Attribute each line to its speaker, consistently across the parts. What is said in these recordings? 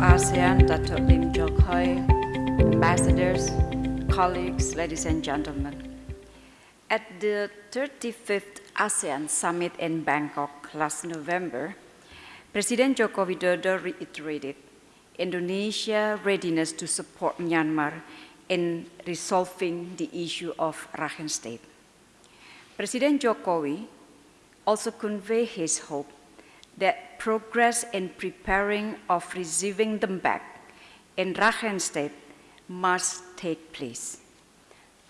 Speaker 1: ASEAN, Dr. Lim Jock Hoi, ambassadors, colleagues, ladies and gentlemen. At the 35th ASEAN Summit in Bangkok last November, President Joko Widodo reiterated Indonesia's readiness to support Myanmar in resolving the issue of Rakhine State. President Jokowi also conveyed his hope that progress in preparing of receiving them back in Rakhine State must take place.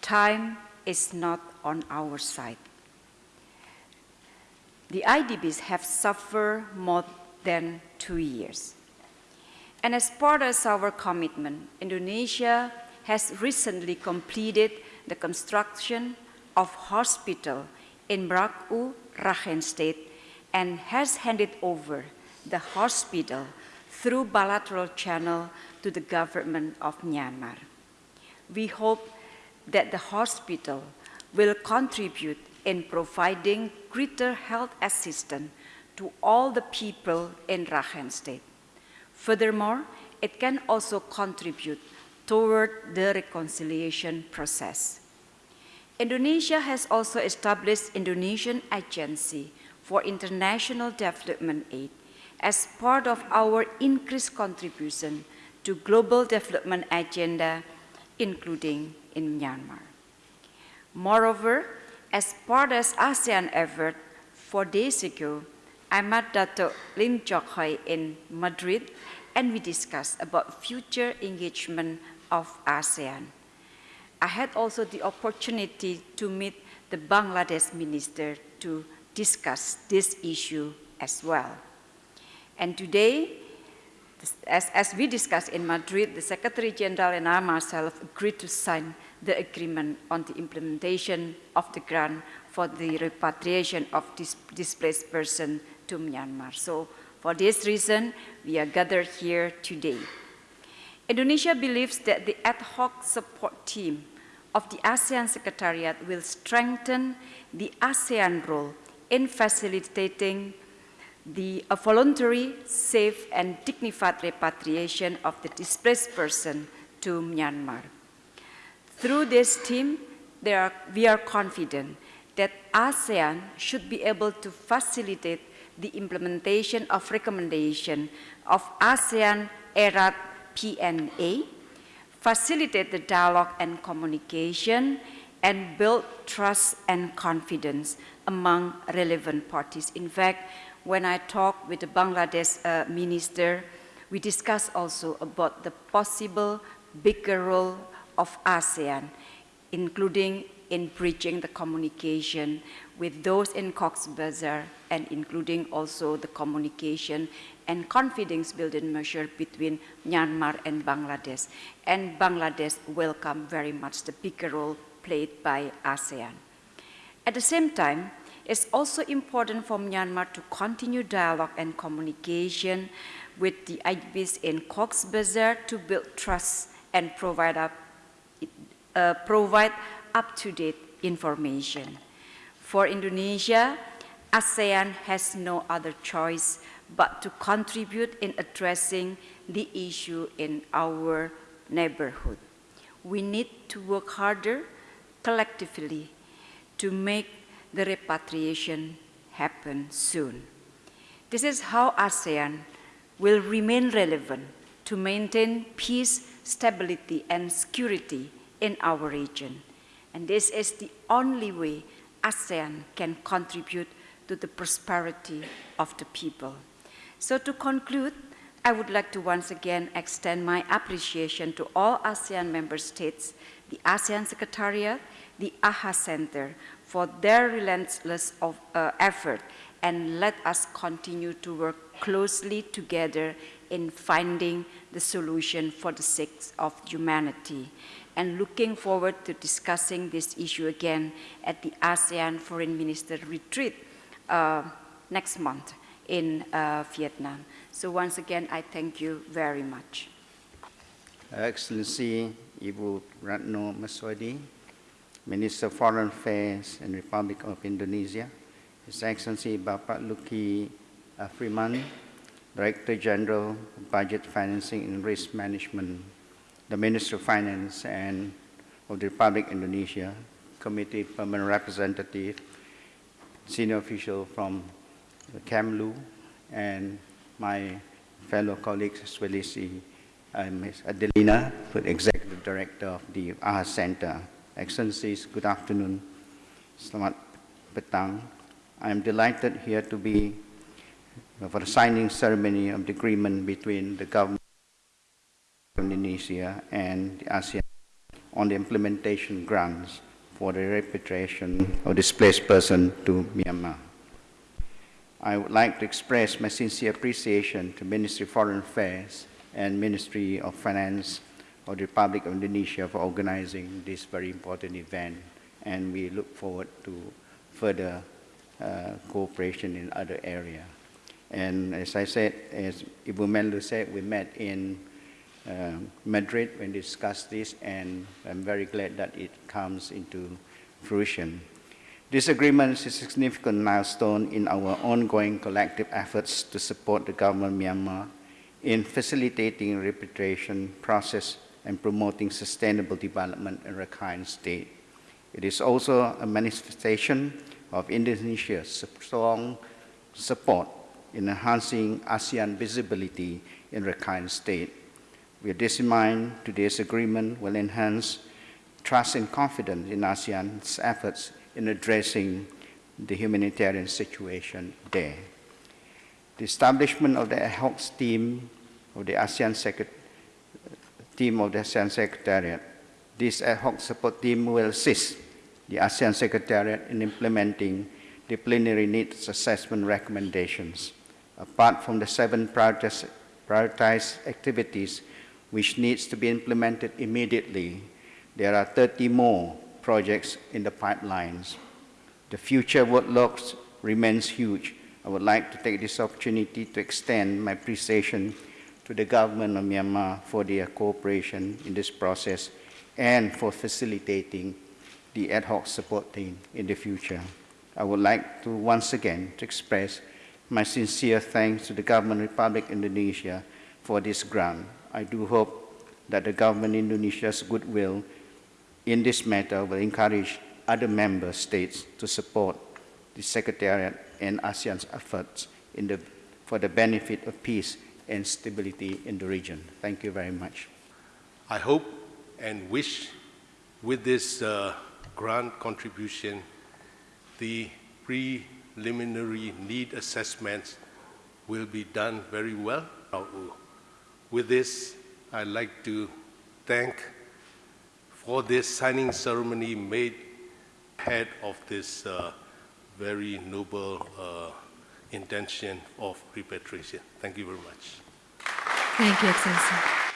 Speaker 1: Time is not on our side. The IDPs have suffered more than two years. And as part of our commitment, Indonesia has recently completed the construction of hospital in Mrauk-U, Rakhine State, and has handed over the hospital through bilateral channel to the government of Myanmar. We hope that the hospital will contribute in providing greater health assistance to all the people in Rakhine State. Furthermore, it can also contribute toward the reconciliation process. Indonesia has also established Indonesian Agency for International Development Aid as part of our increased contribution to global development agenda, including in Myanmar. Moreover, as part of ASEAN effort, four days ago, I met Dr. Lim Jock Hoi in Madrid, and we discussed about future engagement of ASEAN. I had also the opportunity to meet the Bangladesh minister to discuss this issue as well. And today, as, as we discussed in Madrid, the Secretary General and I myself agreed to sign the agreement on the implementation of the grant for the repatriation of dis displaced persons to Myanmar. So for this reason, we are gathered here today. Indonesia believes that the ad hoc support team of the ASEAN Secretariat will strengthen the ASEAN role in facilitating the voluntary, safe, and dignified repatriation of the displaced person to Myanmar. Through this team, are, we are confident that ASEAN should be able to facilitate the implementation of recommendation of ASEAN ERAT PNA, facilitate the dialogue and communication, and build trust and confidence among relevant parties. In fact, when I talked with the Bangladesh uh, minister, we discussed also about the possible bigger role of ASEAN, including in bridging the communication with those in Cox's Bazar and including also the communication and confidence building measure between Myanmar and Bangladesh. And Bangladesh welcome very much the bigger role played by ASEAN. At the same time, it's also important for Myanmar to continue dialogue and communication with the IDPs in Cox's Bazar to build trust and provide up, uh, provide up-to-date information. For Indonesia, ASEAN has no other choice but to contribute in addressing the issue in our neighborhood. We need to work harder collectively to make the repatriation happen soon. This is how ASEAN will remain relevant to maintain peace, stability, and security in our region. And this is the only way ASEAN can contribute to the prosperity of the people. So to conclude, I would like to once again extend my appreciation to all ASEAN member states, the ASEAN Secretariat, the AHA Center for their relentless of, uh, effort and let us continue to work closely together in finding the solution for the sake of humanity and looking forward to discussing this issue again at the ASEAN Foreign Minister Retreat uh, next month in uh, Vietnam. So once again, I thank you very much.
Speaker 2: Excellency Ibu Retno Marsudi, Minister of Foreign Affairs and Republic of Indonesia, His Excellency Bapak Luky uh, Freeman, Director General, Budget Financing and Risk Management, the Minister of Finance and of the Republic of Indonesia, Committee Permanent Representative, senior official from Kemlu, and my fellow colleagues, as well as uh, Ms. Adelina, Executive Director of the AHA Center. Excellencies, good afternoon. Selamat petang. I am delighted here to be uh, for the signing ceremony of the agreement between the government of Indonesia and the ASEAN on the implementation grants for the repatriation of displaced persons to Myanmar. I would like to express my sincere appreciation to Ministry of Foreign Affairs and Ministry of Finance of the Republic of Indonesia for organizing this very important event, and we look forward to further uh, cooperation in other areas. And as I said, as Ibu Menlu said, we met in uh, Madrid when discussed this, and I'm very glad that it comes into fruition. This agreement is a significant milestone in our ongoing collective efforts to support the government of Myanmar in facilitating repatriation process and promoting sustainable development in Rakhine State. It is also a manifestation of Indonesia's strong support in enhancing ASEAN visibility in Rakhine State. With this in mind, today's agreement will enhance trust and confidence in ASEAN's efforts in addressing the humanitarian situation there. The establishment of the hoc team of the ASEAN Secret team of the ASEAN Secretariat. This ad hoc support team will assist the ASEAN Secretariat in implementing the preliminary needs assessment recommendations. Apart from the seven prioritized, activities which needs to be implemented immediately, there are 30 more projects in the pipelines. The future workload remains huge. I would like to take this opportunity to extend my appreciation to the government of Myanmar for their cooperation in this process and for facilitating the ad hoc support team in the future. I would like to once again to express my sincere thanks to the government of Republic Indonesia for this grant. I do hope that the government of Indonesia's goodwill in this matter will encourage other member states to support the Secretariat and ASEAN's efforts the, for the benefit of peace and stability in the region. Thank you very much.
Speaker 3: I hope and wish with this uh, grant contribution, the preliminary need assessments will be done very well. With this, I'd like to thank for this signing ceremony made head of this uh, very noble uh, intention of repatriation. Thank you very much.
Speaker 4: Thank you, Excellency.